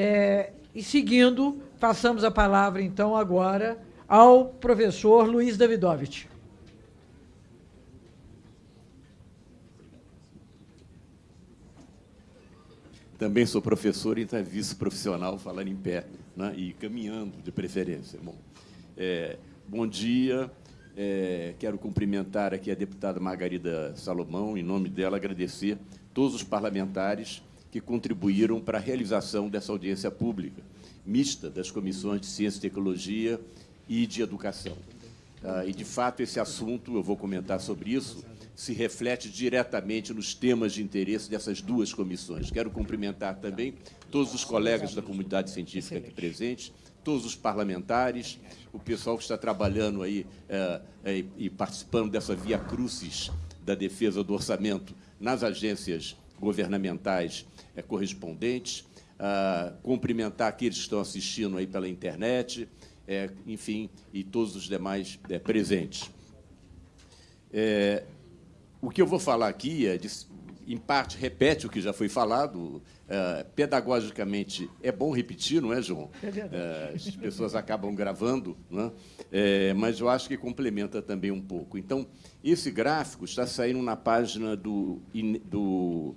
É, e seguindo, passamos a palavra, então, agora ao professor Luiz Davidovich. Também sou professor e entrevista profissional, falando em pé né, e caminhando, de preferência. Bom, é, bom dia. É, quero cumprimentar aqui a deputada Margarida Salomão, em nome dela, agradecer todos os parlamentares que contribuíram para a realização dessa audiência pública, mista das comissões de Ciência e Tecnologia e de Educação. Ah, e, de fato, esse assunto, eu vou comentar sobre isso, se reflete diretamente nos temas de interesse dessas duas comissões. Quero cumprimentar também todos os colegas da comunidade científica aqui presentes, todos os parlamentares, o pessoal que está trabalhando aí é, é, e participando dessa via crucis da defesa do orçamento nas agências governamentais é, correspondentes, ah, cumprimentar aqueles que estão assistindo aí pela internet, é, enfim, e todos os demais é, presentes. É, o que eu vou falar aqui, é, de, em parte, repete o que já foi falado. É, pedagogicamente, é bom repetir, não é, João? É as pessoas acabam gravando, não é? mas eu acho que complementa também um pouco. Então, esse gráfico está saindo na página do, do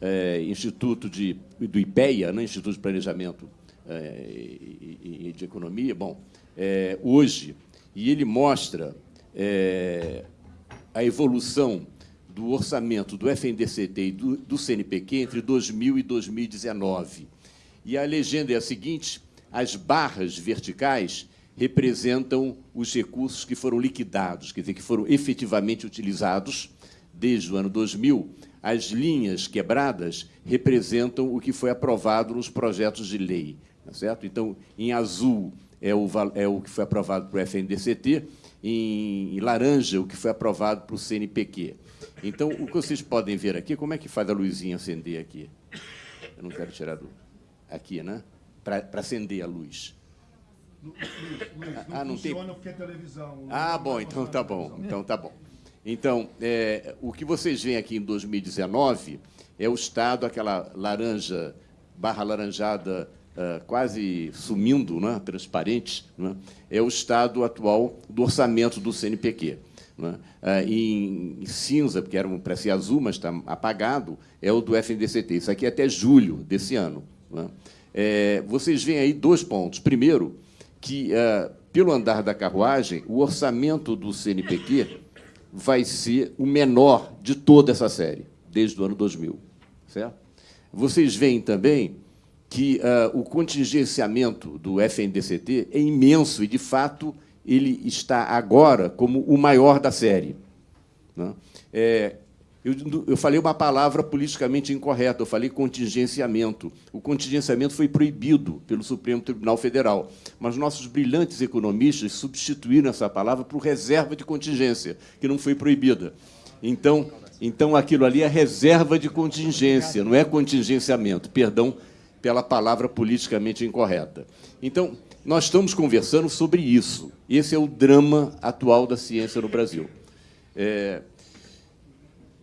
é, Instituto de, do IPEA, né, Instituto de Planejamento é, e, e, de Economia, bom, é, hoje, e ele mostra é, a evolução do orçamento do FNDCT e do, do CNPq entre 2000 e 2019. E a legenda é a seguinte, as barras verticais representam os recursos que foram liquidados, quer dizer, que foram efetivamente utilizados desde o ano 2000. As linhas quebradas representam o que foi aprovado nos projetos de lei. Tá certo? Então, em azul é o, é o que foi aprovado para o FNDCT, em laranja, o que foi aprovado para o CNPq. Então, o que vocês podem ver aqui, como é que faz a luzinha acender aqui? Eu não quero tirar do... Aqui, né? Para acender a luz. Luiz, Luiz, não, ah, não funciona tem... porque é televisão. Ah, bom, então tá bom. Então tá bom. Então, é, o que vocês veem aqui em 2019 é o estado, aquela laranja, barra laranjada uh, quase sumindo, né, transparente, né, é o estado atual do orçamento do CNPq. Né? Uh, em, cinza, porque era um para azul, mas está apagado, é o do FNDCT. Isso aqui é até julho desse ano. Né? É, vocês veem aí dois pontos. Primeiro, que, uh, pelo andar da carruagem, o orçamento do CNPq vai ser o menor de toda essa série, desde o ano 2000. Certo? Vocês veem também que uh, o contingenciamento do FNDCT é imenso e, de fato, ele está agora como o maior da série. Né? É, eu, eu, falei uma palavra politicamente incorreta, eu falei contingenciamento. O contingenciamento foi proibido pelo Supremo Tribunal Federal, mas nossos brilhantes economistas substituíram essa palavra por reserva de contingência, que não foi proibida. Então, então aquilo ali é reserva de contingência, não é contingenciamento. Perdão pela palavra politicamente incorreta. Então, nós estamos conversando sobre isso. Esse é o drama atual da ciência no Brasil. É,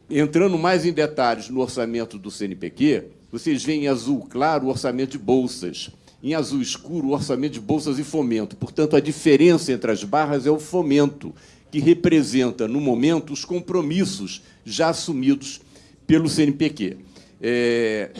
entrando mais em detalhes no orçamento do CNPq, vocês veem em azul claro o orçamento de bolsas, em azul escuro o orçamento de bolsas e fomento. Portanto, a diferença entre as barras é o fomento, que representa, no momento, os compromissos já assumidos pelo CNPq. É,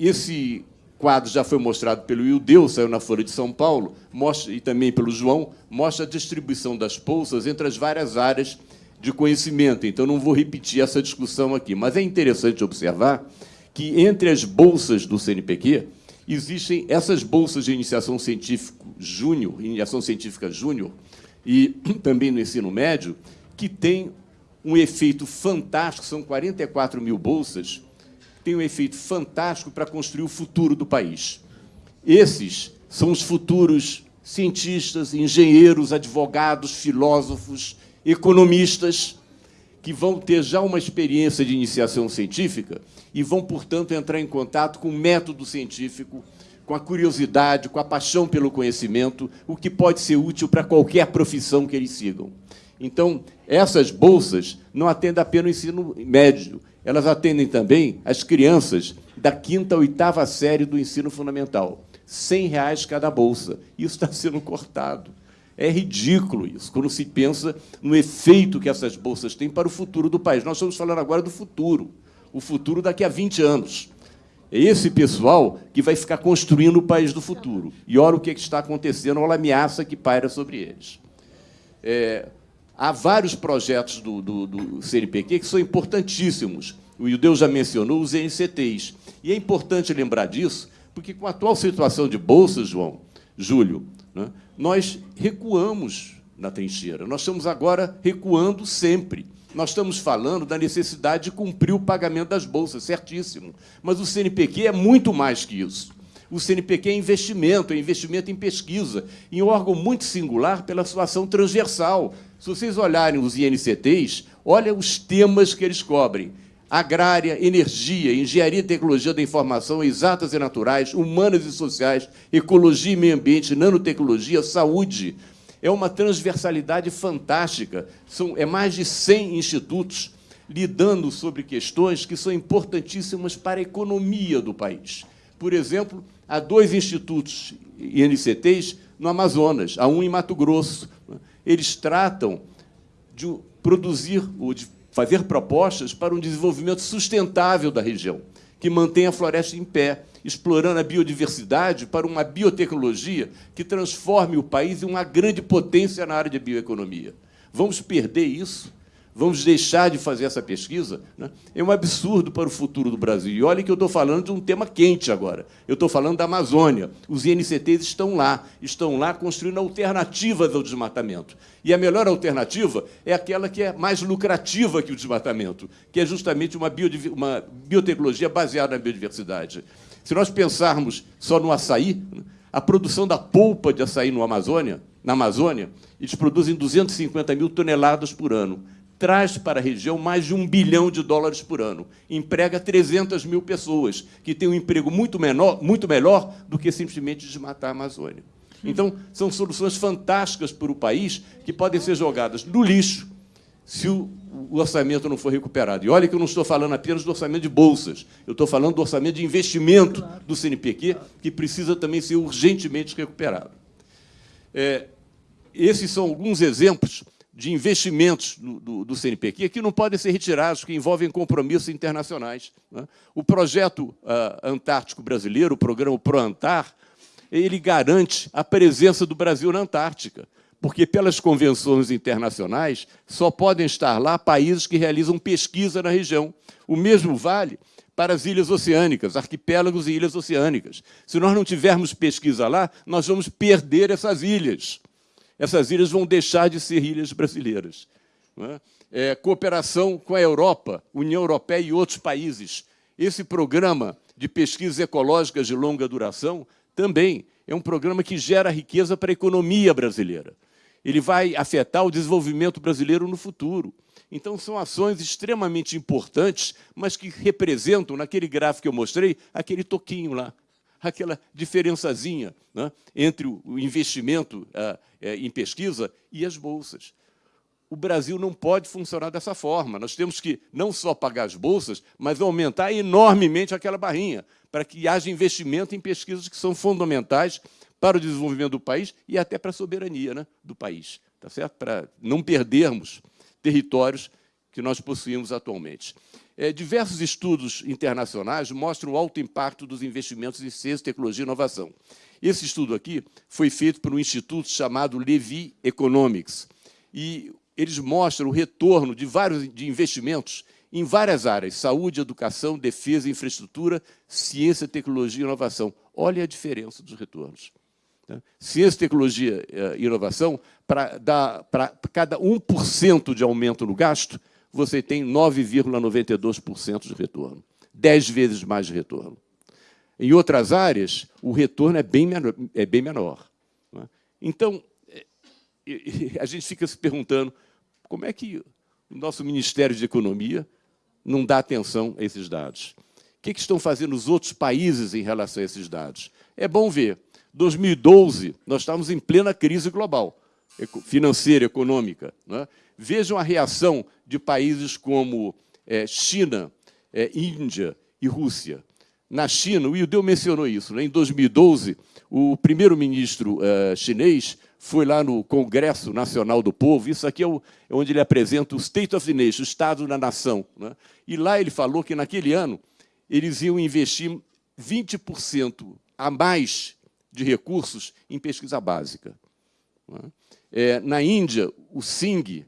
esse quadro já foi mostrado pelo Ildeu, saiu na Folha de São Paulo, mostra, e também pelo João, mostra a distribuição das bolsas entre as várias áreas de conhecimento. Então, não vou repetir essa discussão aqui, mas é interessante observar que, entre as bolsas do CNPq, existem essas bolsas de iniciação científica júnior, iniciação científica júnior, e também no ensino médio, que tem um efeito fantástico, são 44 mil bolsas, tem um efeito fantástico para construir o futuro do país. Esses são os futuros cientistas, engenheiros, advogados, filósofos, economistas, que vão ter já uma experiência de iniciação científica e vão, portanto, entrar em contato com o método científico, com a curiosidade, com a paixão pelo conhecimento, o que pode ser útil para qualquer profissão que eles sigam. Então, essas bolsas não atendem apenas o ensino médio, elas atendem também as crianças da quinta a oitava série do ensino fundamental. 100 reais cada bolsa. Isso está sendo cortado. É ridículo isso, quando se pensa no efeito que essas bolsas têm para o futuro do país. Nós estamos falando agora do futuro, o futuro daqui a 20 anos. É esse pessoal que vai ficar construindo o país do futuro. E olha o que está acontecendo, olha a ameaça que paira sobre eles. É, há vários projetos do, do, do, CNPq que são importantíssimos. O Deus já mencionou os NCTs. E é importante lembrar disso, porque com a atual situação de bolsas, João, Júlio, né, nós recuamos na trincheira. Nós estamos agora recuando sempre. Nós estamos falando da necessidade de cumprir o pagamento das bolsas, certíssimo. Mas o CNPq é muito mais que isso. O CNPq é investimento, é investimento em pesquisa, em órgão muito singular pela sua ação transversal. Se vocês olharem os INCTs, olha os temas que eles cobrem. Agrária, energia, engenharia e tecnologia da informação, exatas e naturais, humanas e sociais, ecologia e meio ambiente, nanotecnologia, saúde, é uma transversalidade fantástica. São, é mais de 100 institutos lidando sobre questões que são importantíssimas para a economia do país. Por exemplo, há dois institutos INCTs no Amazonas, há um em Mato Grosso. Eles tratam de produzir ou de fazer propostas para um desenvolvimento sustentável da região, que mantenha a floresta em pé, explorando a biodiversidade para uma biotecnologia que transforme o país em uma grande potência na área de bioeconomia. Vamos perder isso? Vamos deixar de fazer essa pesquisa? Né? É um absurdo para o futuro do Brasil. E olha que eu estou falando de um tema quente agora. Eu estou falando da Amazônia. Os INCTs estão lá, estão lá construindo alternativas ao desmatamento. E a melhor alternativa é aquela que é mais lucrativa que o desmatamento, que é justamente uma, uma biotecnologia baseada na biodiversidade. Se nós pensarmos só no açaí, a produção da polpa de açaí no Amazônia, na Amazônia, eles produzem 250 mil toneladas por ano. Traz para a região mais de um bilhão de dólares por ano. Emprega 300 mil pessoas, que têm um emprego muito, menor, muito melhor do que simplesmente desmatar a Amazônia. Então, são soluções fantásticas para o país que podem ser jogadas no lixo se o o orçamento não for recuperado. E olha que eu não estou falando apenas do orçamento de bolsas, eu estou falando do orçamento de investimento do CNPq, que precisa também ser urgentemente recuperado. É, esses são alguns exemplos de investimentos do, do, do, CNPq que não podem ser retirados, que envolvem compromissos internacionais. Né? O projeto uh, Antártico Brasileiro, o programa ProAntar, ele garante a presença do Brasil na Antártica porque pelas convenções internacionais só podem estar lá países que realizam pesquisa na região. O mesmo vale para as ilhas oceânicas, arquipélagos e ilhas oceânicas. Se nós não tivermos pesquisa lá, nós vamos perder essas ilhas. Essas ilhas vão deixar de ser ilhas brasileiras. É? É, cooperação com a Europa, União Europeia e outros países. Esse programa de pesquisas ecológicas de longa duração também é um programa que gera riqueza para a economia brasileira ele vai afetar o desenvolvimento brasileiro no futuro. Então, são ações extremamente importantes, mas que representam, naquele gráfico que eu mostrei, aquele toquinho lá, aquela diferençazinha né, entre o investimento uh, em pesquisa e as bolsas. O Brasil não pode funcionar dessa forma. Nós temos que não só pagar as bolsas, mas aumentar enormemente aquela barrinha, para que haja investimento em pesquisas que são fundamentais para o desenvolvimento do país e até para a soberania né, do país, tá certo? para não perdermos territórios que nós possuímos atualmente. É, diversos estudos internacionais mostram o alto impacto dos investimentos em ciência, tecnologia e inovação. Esse estudo aqui foi feito por um instituto chamado Levy Economics, e eles mostram o retorno de vários de investimentos em várias áreas, saúde, educação, defesa, infraestrutura, ciência, tecnologia e inovação. Olha a diferença dos retornos. Né? Ciência, tecnologia eh, e inovação, para cada 1% de aumento no gasto, você tem 9,92% de retorno. 10 vezes mais de retorno. Em outras áreas, o retorno é bem menor. É bem menor né? Então, eh, a gente fica se perguntando como é que o nosso Ministério de Economia não dá atenção a esses dados. O que, que estão fazendo os outros países em relação a esses dados? É bom ver 2012, nós estávamos em plena crise global. Financeira, econômica. Né? Vejam a reação de países como é, China, é, Índia e Rússia. Na China, o Ildeu mencionou isso, né? em 2012, o primeiro-ministro uh, chinês foi lá no Congresso Nacional do Povo, isso aqui é, o, é onde ele apresenta o State of the Nation, o Estado da Nação. Né? E lá ele falou que, naquele ano, eles iam investir 20% a mais de recursos em pesquisa básica. Né? É, na Índia, o Singh,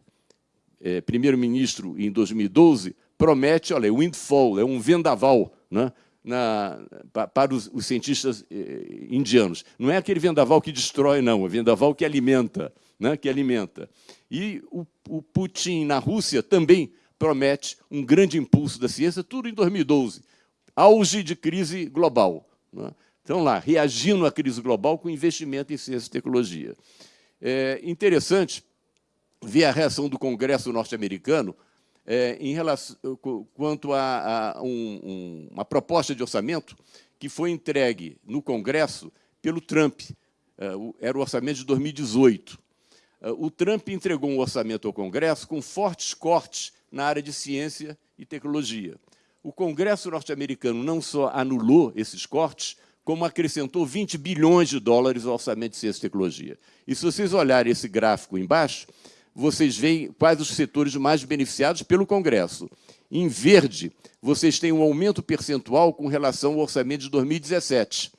é, primeiro-ministro em 2012, promete, olha, windfall, é um vendaval né, na, para os, os cientistas eh, indianos. Não é aquele vendaval que destrói, não, é vendaval que alimenta. Né, que alimenta. E o, o Putin, na Rússia, também promete um grande impulso da ciência, tudo em 2012. Auge de crise global. Né? Então, lá, reagindo à crise global com investimento em ciência e tecnologia. É interessante ver a reação do Congresso norte-americano é, em relação, quanto a, a um, um, uma proposta de orçamento que foi entregue no Congresso pelo Trump. É, era o orçamento de 2018. É, o Trump entregou um orçamento ao Congresso com fortes cortes na área de ciência e tecnologia. O Congresso norte-americano não só anulou esses cortes, como acrescentou 20 bilhões de dólares ao orçamento de ciência e tecnologia. E se vocês olharem esse gráfico embaixo, vocês veem quais os setores mais beneficiados pelo Congresso. Em verde, vocês têm um aumento percentual com relação ao orçamento de 2017.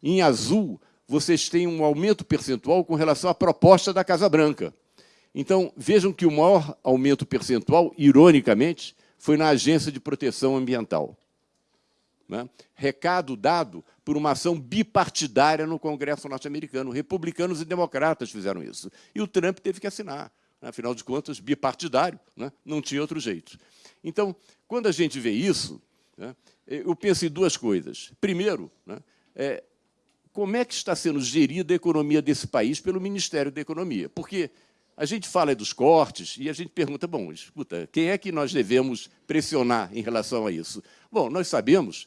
Em azul, vocês têm um aumento percentual com relação à proposta da Casa Branca. Então, vejam que o maior aumento percentual, ironicamente, foi na Agência de Proteção Ambiental. Né? Recado dado por uma ação bipartidária no Congresso norte-americano. Republicanos e democratas fizeram isso. E o Trump teve que assinar afinal de contas, bipartidário, né? não tinha outro jeito. Então, quando a gente vê isso, né, eu penso em duas coisas. Primeiro, né, é, como é que está sendo gerida a economia desse país pelo Ministério da Economia? Porque a gente fala dos cortes e a gente pergunta, bom, escuta, quem é que nós devemos pressionar em relação a isso? Bom, nós sabemos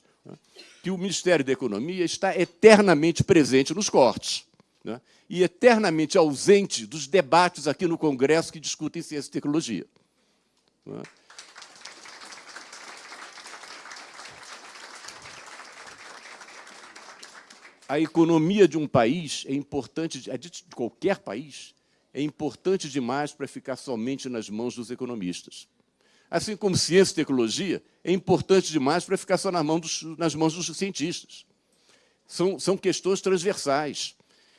que o Ministério da Economia está eternamente presente nos cortes né, e eternamente ausente dos debates aqui no Congresso que discutem ciência e tecnologia. Né. A economia de um país é importante, de qualquer país, é importante demais para ficar somente nas mãos dos economistas. Assim como ciência e tecnologia é importante demais para ficar só nas mãos dos, nas mãos dos cientistas. São, são questões transversais.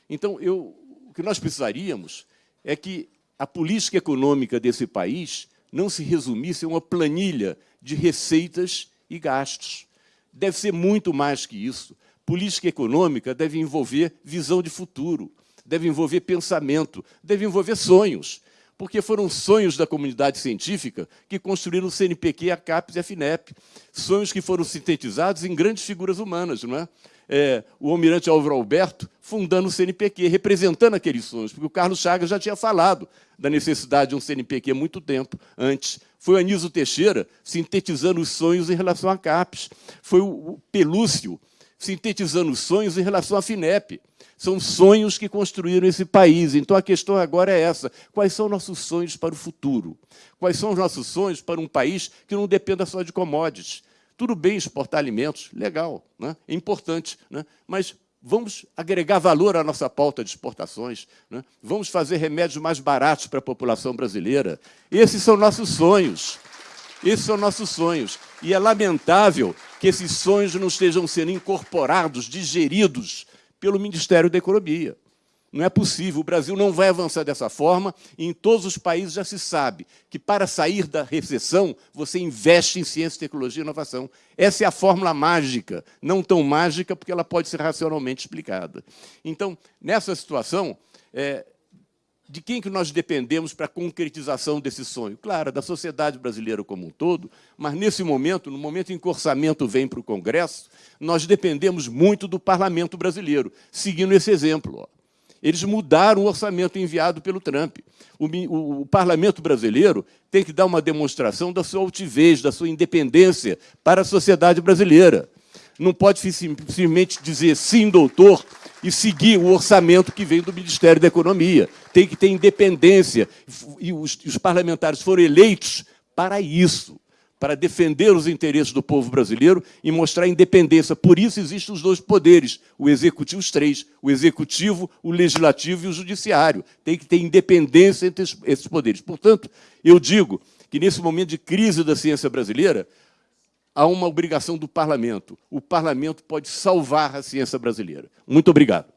Então, eu, o que nós precisaríamos é que a política econômica desse país não se resumisse a uma planilha de receitas e gastos. Deve ser muito mais que isso. Política econômica deve envolver visão de futuro, deve envolver pensamento, deve envolver sonhos, porque foram sonhos da comunidade científica que construíram o CNPq, a CAPES e a FINEP, sonhos que foram sintetizados em grandes figuras humanas, não é? é, o almirante Álvaro Alberto fundando o CNPq, representando aqueles sonhos, porque o Carlos Chagas já tinha falado da necessidade de um CNPq há muito tempo antes. Foi o Anísio Teixeira sintetizando os sonhos em relação à CAPES. Foi o Pelúcio sintetizando os sonhos em relação à FINEP. São sonhos que construíram esse país. Então, a questão agora é essa. Quais são nossos sonhos para o futuro? Quais são os nossos sonhos para um país que não dependa só de commodities, tudo bem exportar alimentos, legal, né? é importante, né? mas vamos agregar valor à nossa pauta de exportações, né? vamos fazer remédios mais baratos para a população brasileira. Esses são nossos sonhos. Esses são nossos sonhos. E é lamentável que esses sonhos não estejam sendo incorporados, digeridos pelo Ministério da Economia. Não é possível, o Brasil não vai avançar dessa forma, e em todos os países já se sabe que para sair da recessão, você investe em ciência, tecnologia e inovação. Essa é a fórmula mágica, não tão mágica porque ela pode ser racionalmente explicada. Então, nessa situação, é, de quem que nós dependemos para a concretização desse sonho? Claro, da sociedade brasileira como um todo, mas nesse momento, no momento em que o orçamento vem para o Congresso, nós dependemos muito do parlamento brasileiro, seguindo esse exemplo. Ó. Eles mudaram o orçamento enviado pelo Trump. O, o, o, parlamento brasileiro tem que dar uma demonstração da sua altivez, da sua independência para a sociedade brasileira. Não pode simplesmente dizer sim, doutor, e seguir o orçamento que vem do Ministério da Economia. Tem que ter independência. E os, os parlamentares foram eleitos para isso para defender os interesses do povo brasileiro e mostrar independência. Por isso existem os dois poderes, o executivo, os três, o executivo, o legislativo e o judiciário. Tem que ter independência entre esses poderes. Portanto, eu digo que nesse momento de crise da ciência brasileira, há uma obrigação do parlamento. O parlamento pode salvar a ciência brasileira. Muito obrigado.